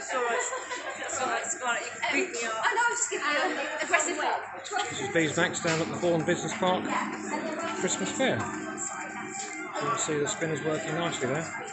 That's all right. That's all right. It's fine. You can beat me up. I know, I'm just giving you an aggressive look. This is Beesmax down at the Bourne Business Park Christmas Fair. You can see the spinners working nicely there.